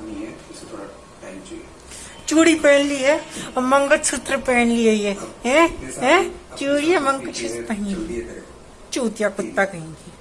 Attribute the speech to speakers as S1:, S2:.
S1: नहीं है इसे थोड़ा टाइम चाहिए।
S2: चूड़ी पहन ली है और मंगल सूत्र पहन लिए ये है? है? चूड़ी मंगल
S1: सूत्र
S2: पहन
S1: चीज़ें
S2: चूतिया कुत्ता
S1: कहेंगे।